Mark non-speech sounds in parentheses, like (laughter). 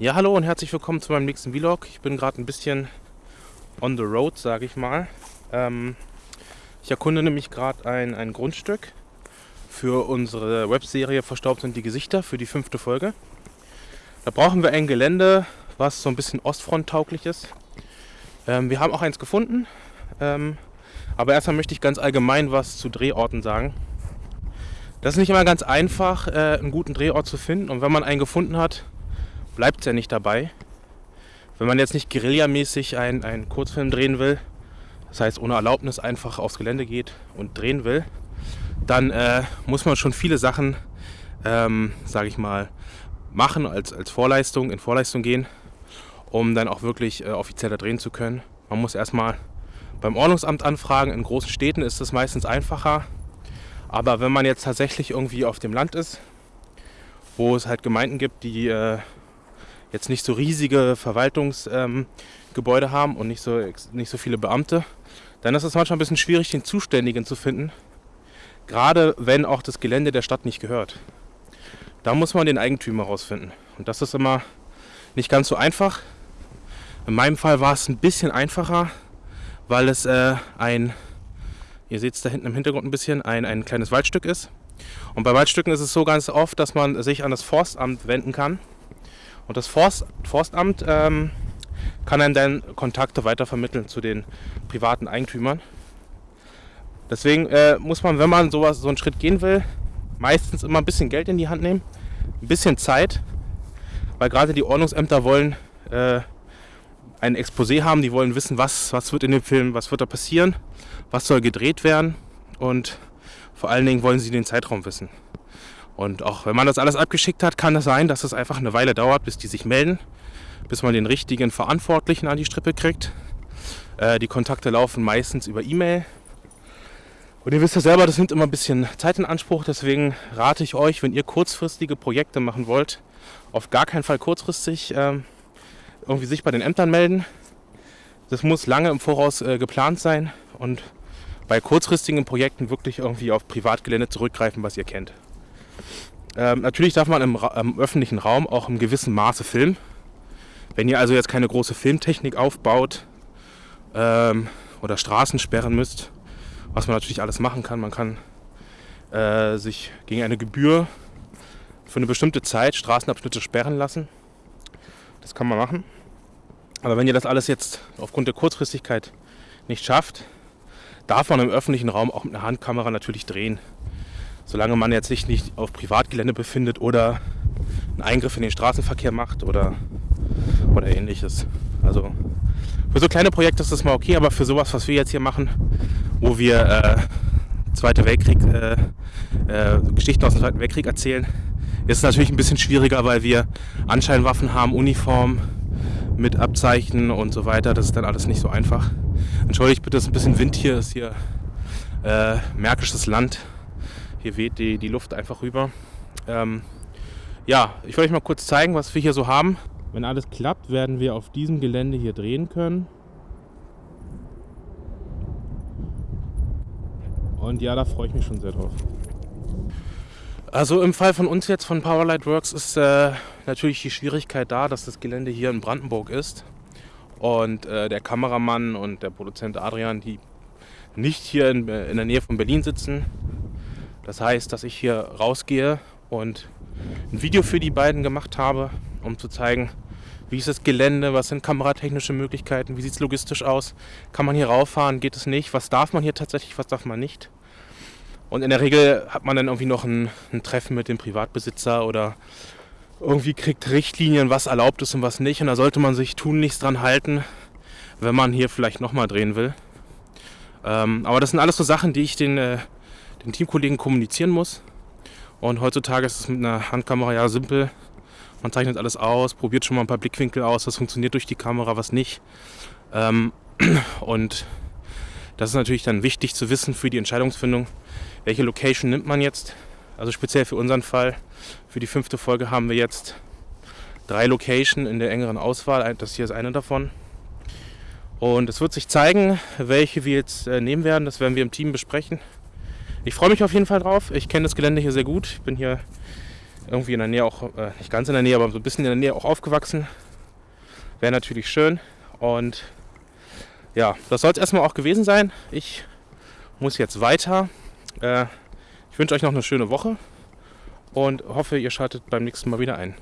Ja, hallo und herzlich willkommen zu meinem nächsten Vlog. Ich bin gerade ein bisschen on the road, sage ich mal. Ähm, ich erkunde nämlich gerade ein, ein Grundstück für unsere Webserie Verstaubt sind die Gesichter für die fünfte Folge. Da brauchen wir ein Gelände, was so ein bisschen ostfronttauglich ist. Ähm, wir haben auch eins gefunden, ähm, aber erstmal möchte ich ganz allgemein was zu Drehorten sagen. Das ist nicht immer ganz einfach, äh, einen guten Drehort zu finden und wenn man einen gefunden hat, bleibt es ja nicht dabei. Wenn man jetzt nicht guerillamäßig einen, einen Kurzfilm drehen will, das heißt ohne Erlaubnis einfach aufs Gelände geht und drehen will, dann äh, muss man schon viele Sachen, ähm, sage ich mal, machen als, als Vorleistung, in Vorleistung gehen, um dann auch wirklich äh, offizieller drehen zu können. Man muss erstmal beim Ordnungsamt anfragen. In großen Städten ist es meistens einfacher. Aber wenn man jetzt tatsächlich irgendwie auf dem Land ist, wo es halt Gemeinden gibt, die äh, jetzt nicht so riesige Verwaltungsgebäude ähm, haben und nicht so, nicht so viele Beamte, dann ist es manchmal ein bisschen schwierig, den Zuständigen zu finden. Gerade wenn auch das Gelände der Stadt nicht gehört. Da muss man den Eigentümer rausfinden. Und das ist immer nicht ganz so einfach. In meinem Fall war es ein bisschen einfacher, weil es äh, ein, ihr seht es da hinten im Hintergrund ein bisschen, ein, ein kleines Waldstück ist. Und bei Waldstücken ist es so ganz oft, dass man sich an das Forstamt wenden kann und das Forst, Forstamt ähm, kann einem dann Kontakte weitervermitteln zu den privaten Eigentümern. Deswegen äh, muss man, wenn man sowas, so einen Schritt gehen will, meistens immer ein bisschen Geld in die Hand nehmen, ein bisschen Zeit, weil gerade die Ordnungsämter wollen äh, ein Exposé haben, die wollen wissen, was, was wird in dem Film, was wird da passieren, was soll gedreht werden und vor allen Dingen wollen sie den Zeitraum wissen. Und auch wenn man das alles abgeschickt hat, kann es sein, dass es einfach eine Weile dauert, bis die sich melden, bis man den richtigen Verantwortlichen an die Strippe kriegt. Äh, die Kontakte laufen meistens über E-Mail. Und ihr wisst ja selber, das nimmt immer ein bisschen Zeit in Anspruch. Deswegen rate ich euch, wenn ihr kurzfristige Projekte machen wollt, auf gar keinen Fall kurzfristig äh, irgendwie sich bei den Ämtern melden. Das muss lange im Voraus äh, geplant sein und bei kurzfristigen Projekten wirklich irgendwie auf Privatgelände zurückgreifen, was ihr kennt. Ähm, natürlich darf man im, im, öffentlichen Raum auch im gewissen Maße filmen. Wenn ihr also jetzt keine große Filmtechnik aufbaut ähm, oder Straßen sperren müsst, was man natürlich alles machen kann, man kann äh, sich gegen eine Gebühr für eine bestimmte Zeit Straßenabschnitte sperren lassen. Das kann man machen. Aber wenn ihr das alles jetzt aufgrund der Kurzfristigkeit nicht schafft, darf man im öffentlichen Raum auch mit einer Handkamera natürlich drehen solange man jetzt sich nicht auf Privatgelände befindet oder einen Eingriff in den Straßenverkehr macht oder, oder ähnliches. Also für so kleine Projekte ist das mal okay, aber für sowas, was wir jetzt hier machen, wo wir äh, Zweite Weltkrieg, äh, äh, Geschichten aus dem Zweiten Weltkrieg erzählen, ist es natürlich ein bisschen schwieriger, weil wir Anscheinwaffen haben, Uniform mit Abzeichen und so weiter. Das ist dann alles nicht so einfach. Entschuldigt bitte, es ist ein bisschen Wind hier, ist hier äh, märkisches Land. Hier weht die, die Luft einfach rüber. Ähm, ja, ich wollte euch mal kurz zeigen, was wir hier so haben. Wenn alles klappt, werden wir auf diesem Gelände hier drehen können. Und ja, da freue ich mich schon sehr drauf. Also im Fall von uns jetzt von Powerlight Works ist äh, natürlich die Schwierigkeit da, dass das Gelände hier in Brandenburg ist und äh, der Kameramann und der Produzent Adrian, die nicht hier in, in der Nähe von Berlin sitzen, das heißt, dass ich hier rausgehe und ein Video für die beiden gemacht habe, um zu zeigen, wie ist das Gelände, was sind kameratechnische Möglichkeiten, wie sieht es logistisch aus, kann man hier rauffahren, geht es nicht, was darf man hier tatsächlich, was darf man nicht. Und in der Regel hat man dann irgendwie noch ein, ein Treffen mit dem Privatbesitzer oder irgendwie kriegt Richtlinien, was erlaubt ist und was nicht. Und da sollte man sich tunlichst dran halten, wenn man hier vielleicht nochmal drehen will. Ähm, aber das sind alles so Sachen, die ich den äh, den Teamkollegen kommunizieren muss. Und heutzutage ist es mit einer Handkamera ja simpel. Man zeichnet alles aus, probiert schon mal ein paar Blickwinkel aus, was funktioniert durch die Kamera, was nicht. Ähm, (clears throat) und das ist natürlich dann wichtig zu wissen für die Entscheidungsfindung, welche Location nimmt man jetzt. Also speziell für unseren Fall, für die fünfte Folge haben wir jetzt drei Locations in der engeren Auswahl. Das hier ist eine davon. Und es wird sich zeigen, welche wir jetzt äh, nehmen werden. Das werden wir im Team besprechen. Ich freue mich auf jeden Fall drauf. Ich kenne das Gelände hier sehr gut. Ich bin hier irgendwie in der Nähe auch, äh, nicht ganz in der Nähe, aber so ein bisschen in der Nähe auch aufgewachsen. Wäre natürlich schön. Und ja, das soll es erstmal auch gewesen sein. Ich muss jetzt weiter. Äh, ich wünsche euch noch eine schöne Woche und hoffe, ihr schaltet beim nächsten Mal wieder ein.